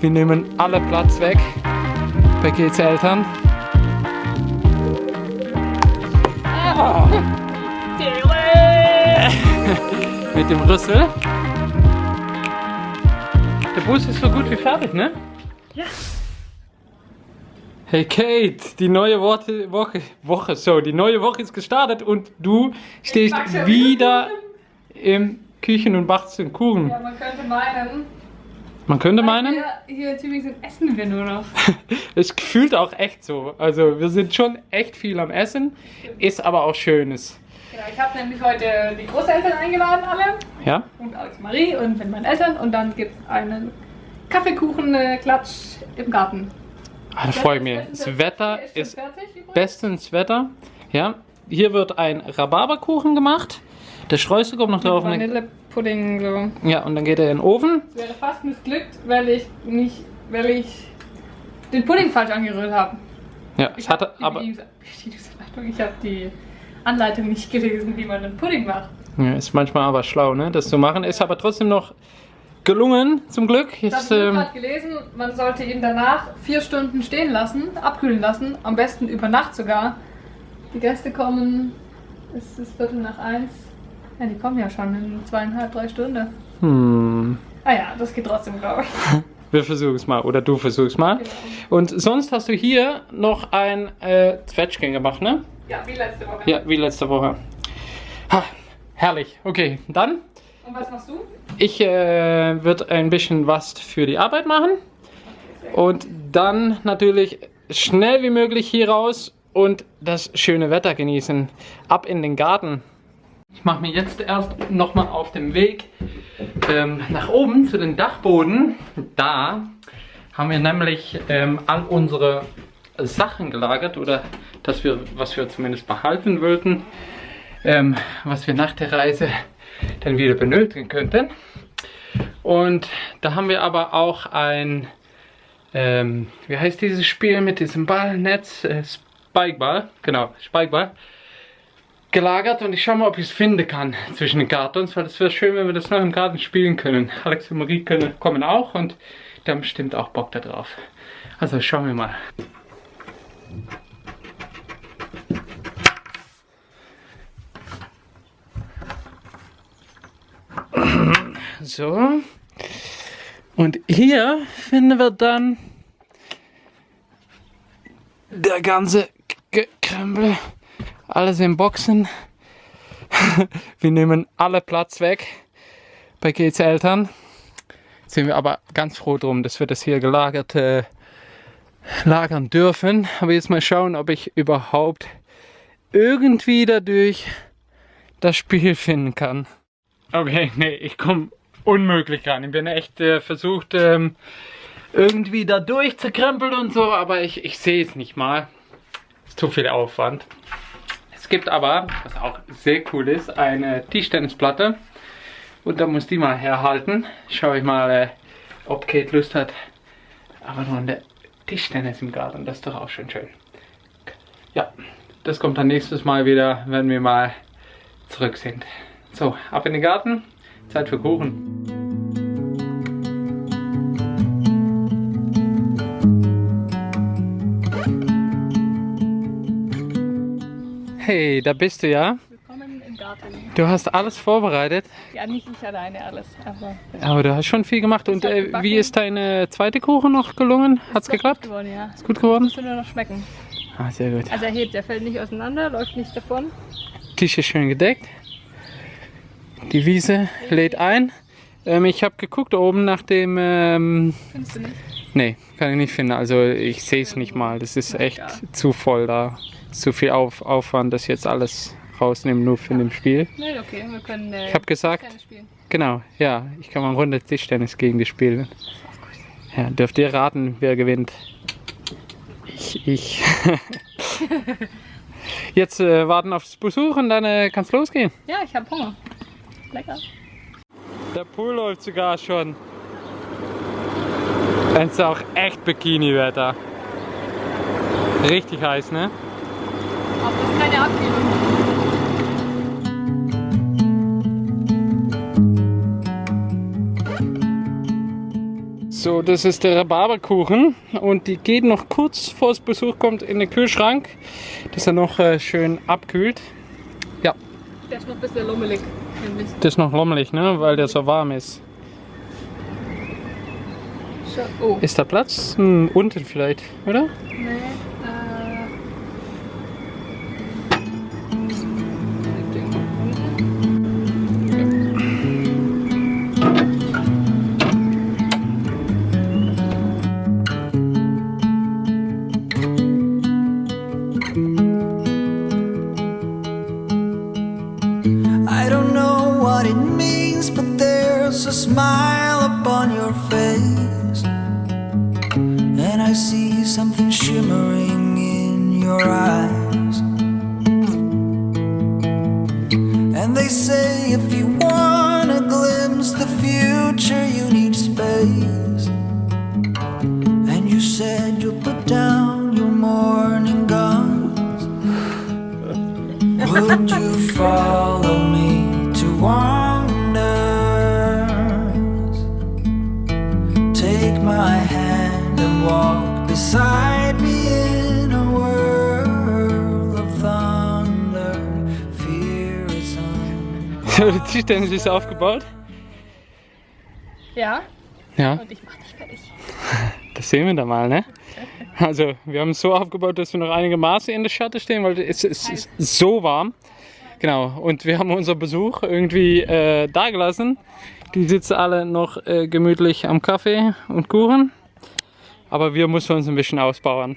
Wir nehmen alle Platz weg bei Gates Eltern. Ah. Mit dem Rüssel. Der Bus ist so gut wie fertig, ne? Ja. Hey Kate, die neue Woche, Woche, Woche, so, die neue Woche ist gestartet und du stehst wieder im Küchen und backst den Kuchen. Ja, man könnte meinen. Man könnte meinen, Hier, hier in Tübingen essen wir nur noch. es fühlt auch echt so. Also wir sind schon echt viel am Essen, ist aber auch Schönes. Genau, ich habe nämlich heute die Großeltern eingeladen, alle. Ja? Und Alex Marie und mit meinen Eltern. Und dann gibt es einen Kaffeekuchen-Klatsch im Garten. Ah, da freue ich mich. Das Wetter schon ist fertig bestens Wetter. Ja, hier wird ein Rhabarberkuchen gemacht. Der Streusel kommt noch drauf. dann- Vanillepudding so. Ja, und dann geht er in den Ofen. Es wäre fast missglückt, weil ich nicht, weil ich den Pudding falsch angerührt habe. Ja, Ich es hatte die aber Bedienungsanleitung, ich habe die Anleitung nicht gelesen, wie man den Pudding macht. ja, ist manchmal aber schlau, ne, das zu machen. Ist aber trotzdem noch gelungen, zum Glück. Ich habe ähm, gerade gelesen, man sollte ihn danach vier Stunden stehen lassen, abkühlen lassen, am besten über Nacht sogar. Die Gäste kommen, es ist Viertel nach eins. Ja, die kommen ja schon in zweieinhalb, drei Stunden. hm, Ah ja, das geht trotzdem, glaube ich. wir versuchen es mal oder du versuchst mal. Genau. Und sonst hast du hier noch ein äh, Zwetschgen gemacht, ne? Ja, wie letzte Woche. Ja, wie letzte Woche. Ha, herrlich. Okay, dann Und was machst du? Ich äh, würde ein bisschen was für die Arbeit machen und dann natürlich schnell wie möglich hier raus und das schöne Wetter genießen. Ab in den Garten. Ich mache mir jetzt erst nochmal auf dem Weg ähm, nach oben zu den Dachboden. Da haben wir nämlich ähm, all unsere Sachen gelagert oder dass wir, was wir zumindest behalten wollten, ähm, was wir nach der Reise dann wieder benötigen könnten. Und da haben wir aber auch ein, ähm, wie heißt dieses Spiel mit diesem Ballnetz? Äh, Spikeball, genau, Spikeball. Gelagert und ich schaue mal, ob ich es finden kann zwischen den Kartons, weil es wäre schön, wenn wir das noch im Garten spielen können. Alex und Marie können, kommen auch und die haben bestimmt auch Bock da drauf. Also schauen wir mal. So. Und hier finden wir dann der ganze Krempel. Alles in Boxen. wir nehmen alle Platz weg bei Gates Eltern. Sind wir aber ganz froh drum, dass wir das hier gelagert äh, lagern dürfen. Aber jetzt mal schauen, ob ich überhaupt irgendwie dadurch das Spiel finden kann. Okay, nee, ich komme unmöglich ran. Ich bin echt äh, versucht, ähm, irgendwie da durchzukrempeln und so, aber ich, ich sehe es nicht mal. Ist zu viel Aufwand. Es gibt aber, was auch sehr cool ist, eine Tischtennisplatte. Und da muss die mal herhalten. Schau ich mal, äh, ob Kate Lust hat. Aber nur der Tischtennis im Garten, das ist doch auch schon schön. Ja, das kommt dann nächstes Mal wieder, wenn wir mal zurück sind. So, ab in den Garten. Zeit für Kuchen. Hey, da bist du ja. Willkommen im Garten. Du hast alles vorbereitet, Ja, nicht ich alleine alles, aber aber du hast schon viel gemacht. Und äh, wie ist deine zweite Kuchen noch gelungen? Hat's geklappt? geworden, ja. Ist gut geworden? Muss nur noch schmecken. Ah, sehr gut. Also er hebt, er fällt nicht auseinander, läuft nicht davon. Tisch ist schön gedeckt. Die Wiese lädt ein. Ähm, ich habe geguckt oben nach dem. Ähm, Findest du nicht? nee, kann ich nicht finden. Also ich sehe es nicht mal. Das ist echt zu voll da. Zu viel Auf Aufwand, das jetzt alles rausnehmen, nur für dem Spiel. Nee, okay, wir können äh, Ich habe gesagt, genau, ja, ich kann mal eine Runde Tischtennis gegen dich spielen. Ja, dürft ihr raten, wer gewinnt? Ich, ich. Jetzt äh, warten aufs Besuch und dann äh, kann's losgehen. Ja, ich habe Hunger. Lecker. Der Pool läuft sogar schon. Es ist auch echt Bikini-Wetter. Richtig heiß, ne? Aber das ist keine Abkühlung. So, das ist der Rhabarberkuchen und die geht noch kurz vor das Besuch kommt in den Kühlschrank, dass er noch äh, schön abkühlt. Ja, Der ist noch ein bisschen nämlich. das ist noch lommelig, ne, weil der so warm ist. Oh. Ist da Platz? Hm, unten vielleicht, oder? Nee, smile upon your face. And I see something shimmering in your eyes. And they say if you want to glimpse the future, you need space. And you said you'll put down your morning guns. Would you follow me to wonders? Beside me in a world of thunder. Fear is on. So, die Tischtennis ist aufgebaut. Ja, Ja, und ich mach dich fertig. das sehen wir da mal, ne? Also, wir haben es so aufgebaut, dass wir noch einige Maße in der Schatte stehen, weil es, es ist so warm. Genau, und wir haben unser Besuch irgendwie äh, da gelassen. Die sitzen alle noch äh, gemütlich am Kaffee und Kuchen. Aber wir müssen uns ein bisschen ausbauen.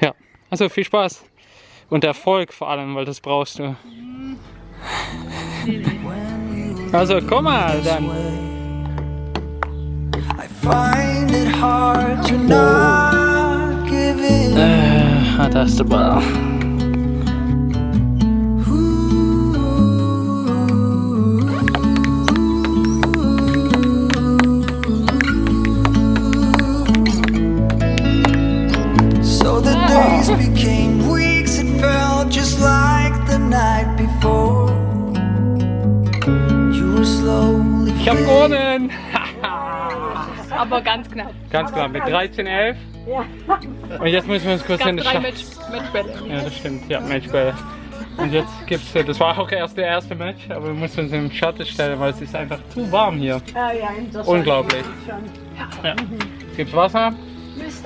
Ja, also viel Spaß. Und Erfolg vor allem, weil das brauchst du. Also komm mal dann. Äh, ah, da ist der Ball. Days became weeks, it felt just like the night before. You were slowly Ich hab gewonnen! Aber ganz knapp. Ganz klar, mit 13, 11. Und jetzt müssen wir uns kurz in die drei Schacht. Match, Matchbälle. Ja, das stimmt. Ja, Matchbälle. Und jetzt gibt's, äh, das war auch erst der erste Match, aber wir müssen uns im Schatten stellen, weil es ist einfach zu warm hier. Ah ja. Unglaublich. Schon. Ja. Gibt's Wasser?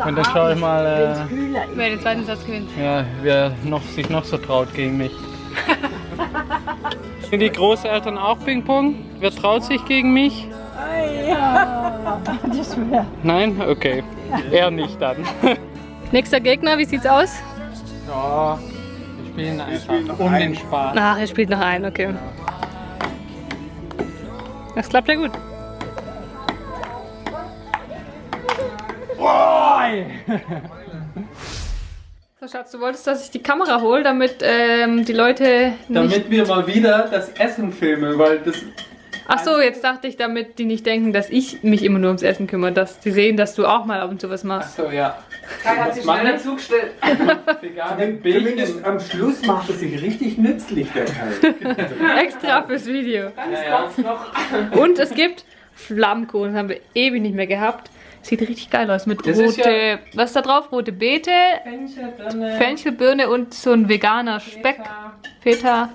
Und dann haben, schau ich mal, äh. Wer den zweiten Satz gewinnt. Ja, wer noch, sich noch so traut gegen mich. Sind die Großeltern auch Ping-Pong? Wer traut sich gegen mich? Nein? Okay. Er nicht dann. Nächster Gegner, wie sieht's aus? Ja, wir spielen einfach um den Spaß. Ach, er spielt noch einen, okay. Das klappt ja gut. So, Schatz, du wolltest, dass ich die Kamera hole, damit ähm, die Leute nicht... Damit wir mal wieder das Essen filmen, weil das. Ach so, jetzt dachte ich, damit die nicht denken, dass ich mich immer nur ums Essen kümmere, dass die sehen, dass du auch mal ab und zu was machst. So, ja. Kai hat sich schnell dazu gestellt. Zumindest am Schluss macht es sich richtig nützlich, der Kai. Extra fürs Video. Ja, ja. Und es gibt Flammkuchen, das haben wir ewig nicht mehr gehabt. Sieht richtig geil aus mit Das ist rote, ja- was ist da drauf? Rote Beete, Fenchelbirne und so ein veganer Speck, Feta.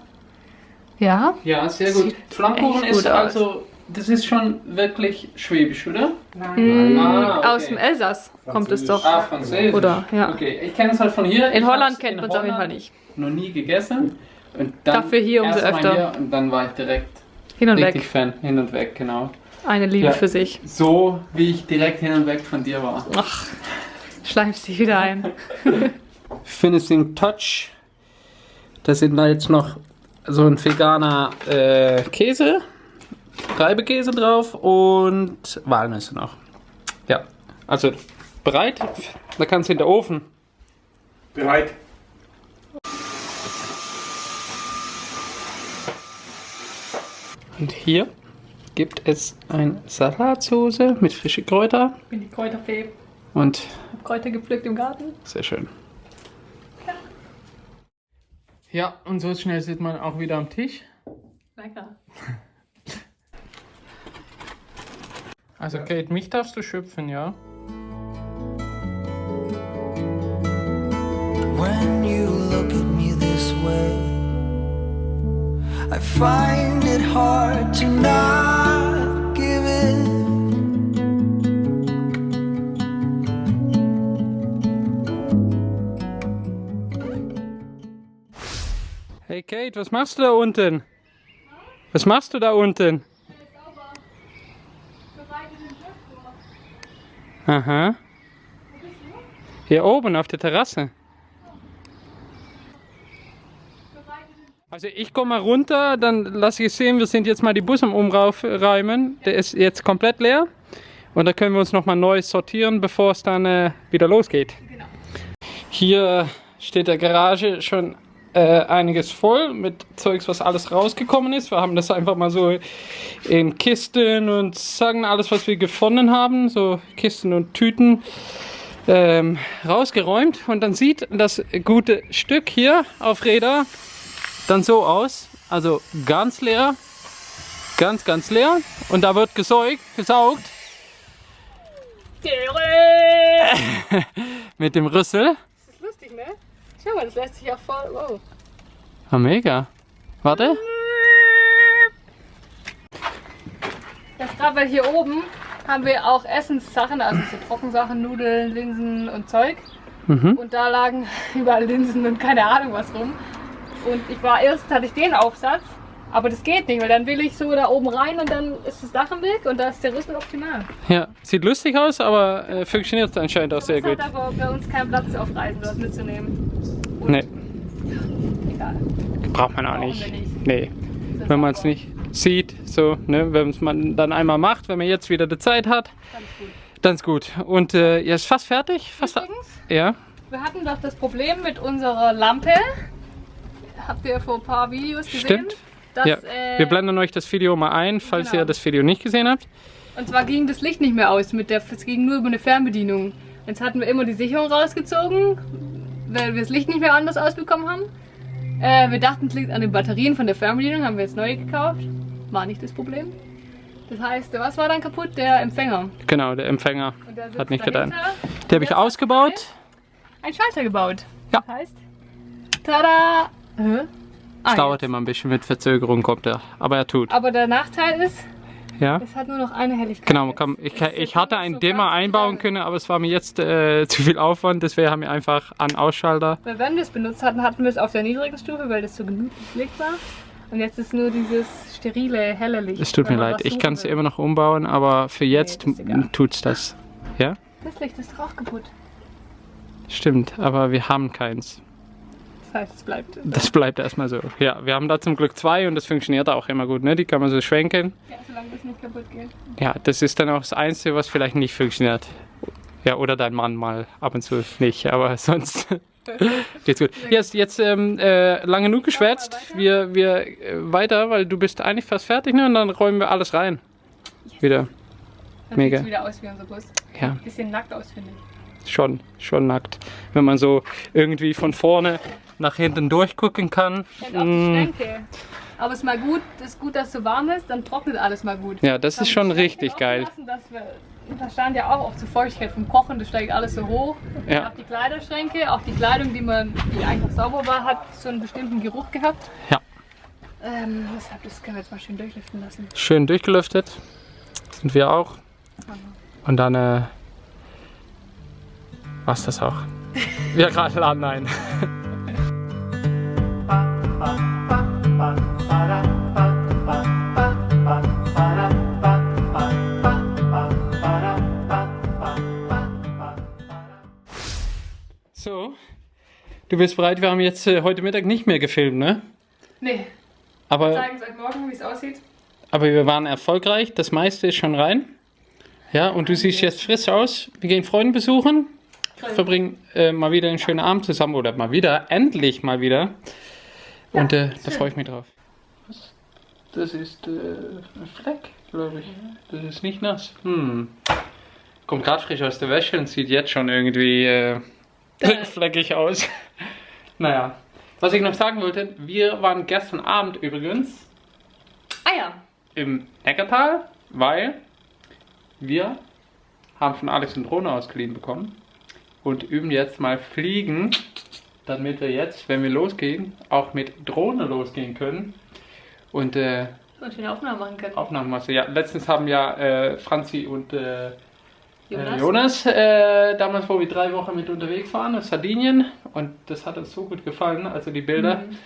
Ja, Ja, sehr gut. Sieht Flammkuchen gut ist aus. also, das ist schon wirklich schwäbisch, oder? Mm, Ah, okay. aus dem Elsass kommt es doch. Ah, französisch. Oder, ja. Okay, ich kenne es halt von hier. In Ich Holland kennt man es auf jeden Fall nicht. Noch nie gegessen. Und dann Dafür hier umso öfter. Hier und dann war ich direkt Hin und richtig weg. Fan. Hin und weg, genau. Eine Liebe Ja. für sich. So wie ich direkt hin und weg von dir war. Ach, schleimst dich wieder ein. Finishing Touch. Da sind da jetzt noch so ein veganer äh, Käse, Reibekäse drauf und Walnüsse noch. Ja, also bereit. Da kannst du in den Ofen. Bereit? Und hier gibt es eine Salatsoße mit frischen Kräuter Ich bin die Kräuterfee. und Hab Kräuter gepflückt im Garten. sehr schön. Ja, und so schnell sieht man auch wieder am Tisch. Lecker. Also Kate, mich darfst du schöpfen, ja? When you look at me this way, I find it hard to not Hey Kate, was machst du da unten? Was machst du da unten? Aha. Hier oben auf der Terrasse. Also ich komme mal runter, dann lasse ich es sehen, wir sind jetzt mal die Bus am Umräumen. Der ist jetzt komplett leer. Und da können wir uns nochmal neu sortieren, bevor es dann äh, wieder losgeht. Hier steht der Garage schon äh, einiges voll mit Zeugs, was alles rausgekommen ist. Wir haben das einfach mal so in Kisten und sagen alles, was wir gefunden haben, so Kisten und Tüten ähm, rausgeräumt. Und dann sieht das gute Stück hier auf Räder dann so aus. Also ganz leer, ganz, ganz leer. Und da wird gesäugt, gesaugt mit dem Rüssel. Das ist lustig, ne? Schau mal, das lässt sich ja voll. Wow. Ah, mega. Warte. Das gerade weil hier oben haben wir auch Essenssachen, also so Trockensachen, Nudeln, Linsen und Zeug. Mhm. Und da lagen überall Linsen und keine Ahnung was rum. Und ich war erst, hatte ich den Aufsatz, aber das geht nicht, weil dann will ich so da oben rein und dann ist das Dach im Weg und da ist der Rüssel optimal. Ja, sieht lustig aus, aber äh, funktioniert anscheinend auch sehr Es hat gut. aber bei uns keinen Platz auf Reisen dort mitzunehmen. Nee, Egal. braucht man auch nicht. nicht. Nee, wenn man es nicht sieht, so, ne, wenn es man dann einmal macht, wenn man jetzt wieder die Zeit hat, Ganz dann ist gut. Und äh, ja, ist fast fertig. Fast Übrigens, ja, wir hatten doch das Problem mit unserer Lampe. Habt ihr vor ein paar Videos gesehen? Stimmt. Dass, ja. äh, Wir blenden euch das Video mal ein, falls genau. ihr das Video nicht gesehen habt. Und zwar ging das Licht nicht mehr aus, mit der, es ging nur über eine Fernbedienung. Jetzt hatten wir immer die Sicherung rausgezogen, weil wir das Licht nicht mehr anders ausbekommen haben. Äh, wir dachten, es liegt an den Batterien von der Fernbedienung, haben wir jetzt neue gekauft. War nicht das Problem. Das heißt, was war dann kaputt? Der Empfänger. Genau, der Empfänger hat nicht getan. Den habe ich ausgebaut. Ein Schalter gebaut. Ja. Das heißt, tada! Hä? Ah, Es dauert jetzt. immer ein bisschen mit Verzögerung, kommt er. Aber er tut. Aber der Nachteil ist, Ja. es hat nur noch eine Helligkeit. Genau, kann, ich, ich hatte einen so Dimmer einbauen können, aber es war mir jetzt äh, zu viel Aufwand, deswegen haben wir einfach an Ausschalter. Weil wenn wir es benutzt hatten, hatten wir es auf der niedrigen Stufe, weil das so gemütliches Licht war. Und jetzt ist nur dieses sterile, helle Licht. Es tut mir leid, ich kann es immer noch umbauen, aber für jetzt egal. tut's das. Ja, Das Licht ist doch auch kaputt. stimmt, aber wir haben keins. Das heißt, es bleibt. Das bleibt erstmal so. Ja, wir haben da zum Glück zwei und das funktioniert auch immer gut, ne? Die kann man so schwenken. Ja, solange das nicht kaputt geht. Ja, das ist dann auch das Einzige, was vielleicht nicht funktioniert. Ja, oder dein Mann mal ab und zu nicht, aber sonst geht's gut. Jetzt, jetzt ähm, äh, lang genug geschwätzt. Wir, wir äh, weiter, weil du bist eigentlich fast fertig, ne? Und dann räumen wir alles rein. Wieder. Dann Mega. sieht's wieder aus wie unser Bus. Ja, Bisschen nackt aus, finde ich. schon, schon nackt. Wenn man so irgendwie von vorne nach hinten durchgucken kann. Die Mm. Aber es ist mal gut, es ist gut, dass es so warm ist, dann trocknet alles mal gut. Ja, das Haben ist schon richtig geil. Lassen, dass wir, da stand ja auch oft so Feuchtigkeit vom Kochen, das steigt alles so hoch. Ja. Auch die Kleiderschränke, auch die Kleidung, die man, die einfach sauber war, hat so einen bestimmten Geruch gehabt. Ja. Ähm, deshalb, das können wir jetzt mal schön durchlüften lassen. Schön durchgelüftet. Sind wir auch. Und dann äh, war's das auch. Wir gerade laden ein. Du bist bereit. Wir haben jetzt äh, heute Mittag nicht mehr gefilmt, ne? Nee, Aber zeigen es euch morgen, wie es aussieht. Aber wir waren erfolgreich, das meiste ist schon rein. Ja, und du siehst jetzt frisch aus. Wir gehen Freunde besuchen, verbringen äh, mal wieder einen schönen Abend zusammen oder mal wieder, endlich mal wieder. Und äh, da freue ich mich drauf. Was? Das ist äh, ein Fleck, glaube ich. Das ist nicht nass. Hm. Kommt gerade frisch aus der Wäsche und sieht jetzt schon irgendwie äh, fleckig aus. Naja, was ich noch sagen wollte, wir waren gestern Abend übrigens Ah ja, im Neckartal, weil wir haben von Alex eine Drohne ausgeliehen bekommen und üben jetzt mal Fliegen, damit wir jetzt, wenn wir losgehen, auch mit Drohne losgehen können. Und äh, Und wir eine Aufnahme machen können. Aufnahmen machst du. Ja, letztens haben ja äh, Franzi und äh, Jonas? Jonas, äh, Jonas äh, damals, wo wir drei Wochen mit unterwegs waren, auf Sardinien. Und das hat uns so gut gefallen, also die Bilder. Mhm.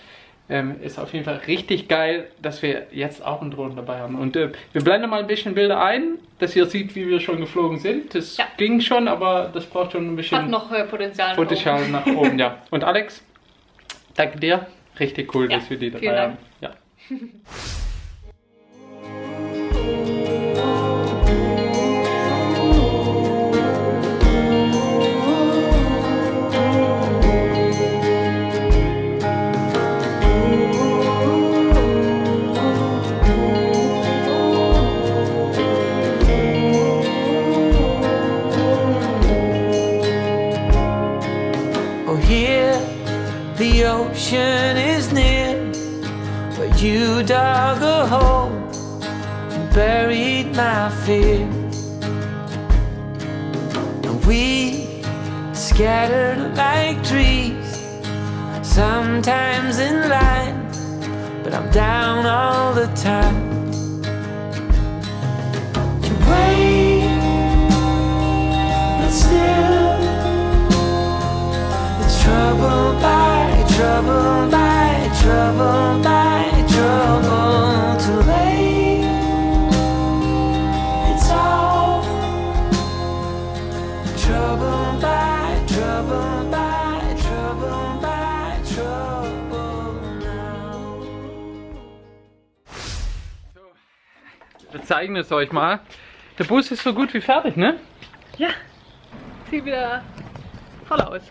Ähm, ist auf jeden Fall richtig geil, dass wir jetzt auch einen Drohnen dabei haben. Und äh, wir blenden mal ein bisschen Bilder ein, dass ihr seht, wie wir schon geflogen sind. Das Ja. ging schon, aber das braucht schon ein bisschen Hat noch äh, Potenzial. nach Potenzial oben. nach oben. ja. Und Alex, danke dir. Richtig cool, Ja, dass wir die dabei haben. Ja. the ocean is near, but you dug a hole and buried my fear. And we scattered like trees, sometimes in line, but I'm down all the time. You wait, but still. It's trouble by trouble by trouble by trouble too late. It's all trouble by trouble by trouble by trouble now. Wir zeigen es euch mal. Der Bus ist so gut wie fertig, ne? Ja, sieht wieder voll aus.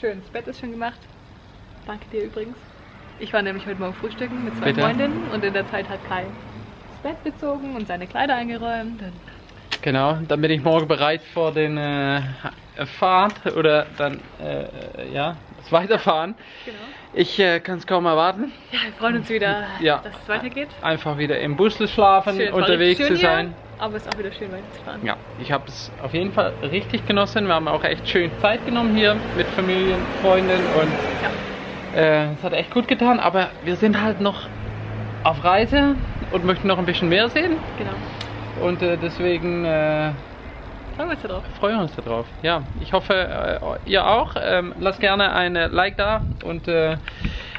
Schön, das Bett ist schon gemacht. Danke dir übrigens. Ich war nämlich heute Morgen frühstücken mit zwei Bitte? Freundinnen und in der Zeit hat Kai das Bett bezogen und seine Kleider eingeräumt. Genau, dann bin ich morgen bereit vor den äh, Fahrt oder dann äh, ja, das Weiterfahren. genau. Ich äh, kann es kaum erwarten, Ja, wir freuen uns wieder, Ja. dass es weitergeht. einfach wieder im Bus schlafen, Schön, unterwegs zu sein. Hier, aber es ist auch wieder schön weiterzufahren. Ja, ich habe es auf jeden Fall richtig genossen. Wir haben auch echt schön Zeit genommen hier mit Familien, Freunden und äh, es hat echt gut getan. Aber wir sind halt noch auf Reise und möchten noch ein bisschen mehr sehen. Genau. Und äh, deswegen äh, Freuen wir uns darauf. freuen wir uns darauf. Ja, ich hoffe, äh, ihr auch. Ähm, lasst gerne ein Like da und äh,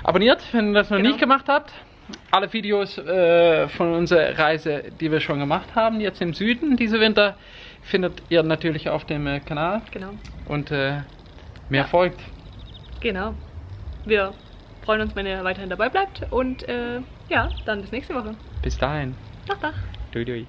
abonniert, wenn ihr das noch Genau. nicht gemacht habt. Alle Videos äh, von unserer Reise, die wir schon gemacht haben, jetzt im Süden diese Winter, findet ihr natürlich auf dem äh, Kanal Genau. und äh, mehr folgt. Genau. Wir freuen uns, wenn ihr weiterhin dabei bleibt und äh, ja, dann bis nächste Woche. Bis dahin. Tag, Tag. Dui, dui.